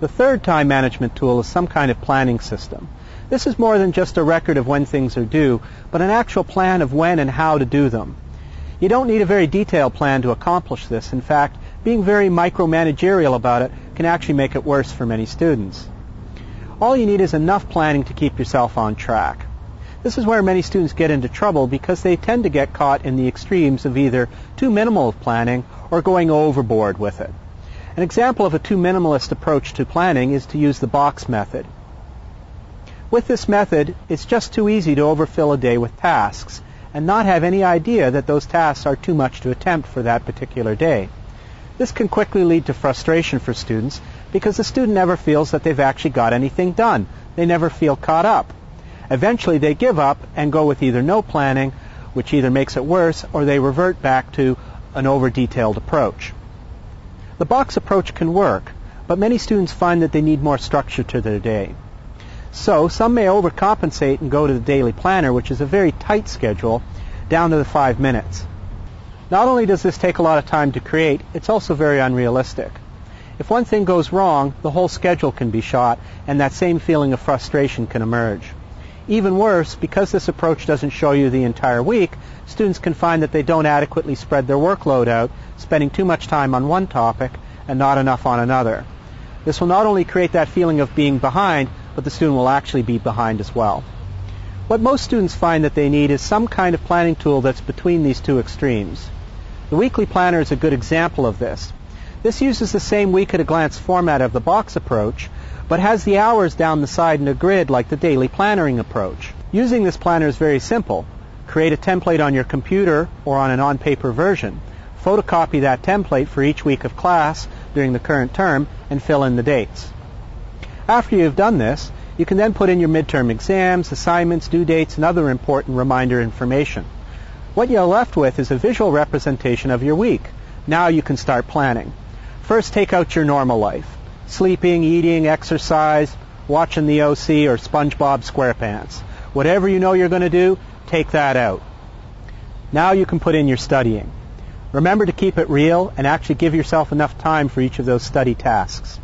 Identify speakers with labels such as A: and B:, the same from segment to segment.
A: The third time management tool is some kind of planning system. This is more than just a record of when things are due, but an actual plan of when and how to do them. You don't need a very detailed plan to accomplish this. In fact, being very micromanagerial about it can actually make it worse for many students. All you need is enough planning to keep yourself on track. This is where many students get into trouble because they tend to get caught in the extremes of either too minimal of planning or going overboard with it. An example of a too minimalist approach to planning is to use the box method. With this method, it's just too easy to overfill a day with tasks and not have any idea that those tasks are too much to attempt for that particular day. This can quickly lead to frustration for students because the student never feels that they've actually got anything done. They never feel caught up. Eventually they give up and go with either no planning, which either makes it worse, or they revert back to an over-detailed approach. The box approach can work, but many students find that they need more structure to their day. So some may overcompensate and go to the daily planner, which is a very tight schedule, down to the five minutes. Not only does this take a lot of time to create, it's also very unrealistic. If one thing goes wrong, the whole schedule can be shot, and that same feeling of frustration can emerge. Even worse, because this approach doesn't show you the entire week, students can find that they don't adequately spread their workload out, spending too much time on one topic and not enough on another. This will not only create that feeling of being behind, but the student will actually be behind as well. What most students find that they need is some kind of planning tool that's between these two extremes. The weekly planner is a good example of this. This uses the same week at a glance format of the box approach, but has the hours down the side in a grid like the daily plannering approach. Using this planner is very simple. Create a template on your computer or on an on-paper version. Photocopy that template for each week of class during the current term and fill in the dates. After you've done this, you can then put in your midterm exams, assignments, due dates, and other important reminder information. What you're left with is a visual representation of your week. Now you can start planning. First, take out your normal life sleeping, eating, exercise, watching the OC or SpongeBob SquarePants. Whatever you know you're going to do, take that out. Now you can put in your studying. Remember to keep it real and actually give yourself enough time for each of those study tasks.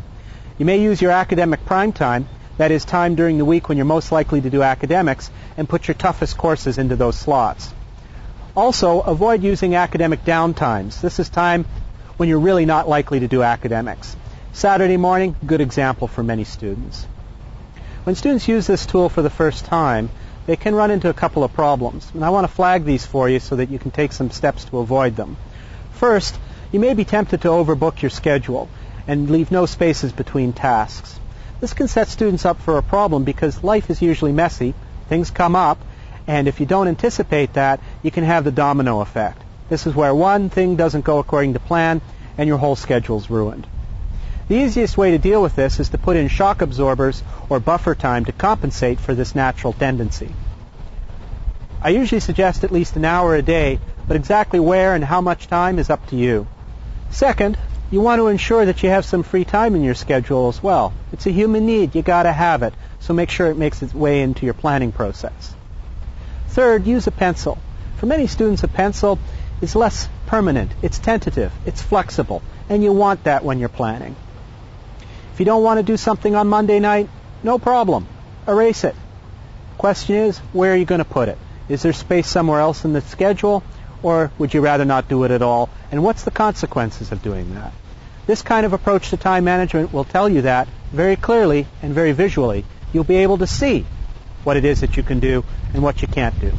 A: You may use your academic prime time, that is time during the week when you're most likely to do academics, and put your toughest courses into those slots. Also, avoid using academic downtimes. This is time when you're really not likely to do academics. Saturday morning, good example for many students. When students use this tool for the first time, they can run into a couple of problems. And I want to flag these for you so that you can take some steps to avoid them. First, you may be tempted to overbook your schedule and leave no spaces between tasks. This can set students up for a problem because life is usually messy, things come up, and if you don't anticipate that, you can have the domino effect. This is where one thing doesn't go according to plan and your whole schedule's ruined. The easiest way to deal with this is to put in shock absorbers or buffer time to compensate for this natural tendency. I usually suggest at least an hour a day, but exactly where and how much time is up to you. Second, you want to ensure that you have some free time in your schedule as well. It's a human need. You got to have it. So make sure it makes its way into your planning process. Third, use a pencil. For many students, a pencil is less permanent. It's tentative. It's flexible. And you want that when you're planning. If you don't want to do something on Monday night, no problem. Erase it. Question is, where are you going to put it? Is there space somewhere else in the schedule, or would you rather not do it at all? And what's the consequences of doing that? This kind of approach to time management will tell you that very clearly and very visually. You'll be able to see what it is that you can do and what you can't do.